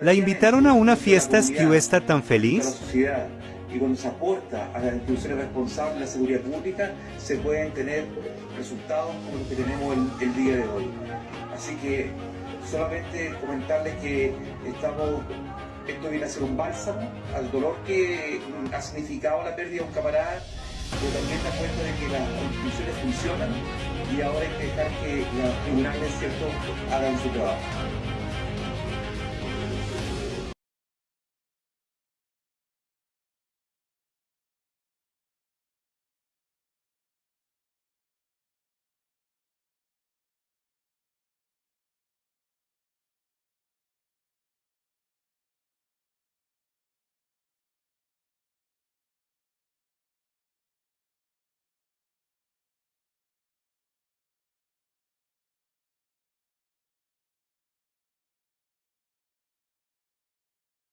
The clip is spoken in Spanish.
La invitaron a una fiesta que está tan de la feliz. sociedad y cuando se aporta a las instituciones responsables de la seguridad pública se pueden tener resultados como los que tenemos el, el día de hoy. Así que solamente comentarles que estamos, esto viene a ser un bálsamo al dolor que ha significado la pérdida de un camarada, pero también da cuenta de que las instituciones funcionan y ahora hay que dejar que los tribunales ¿cierto? hagan su trabajo.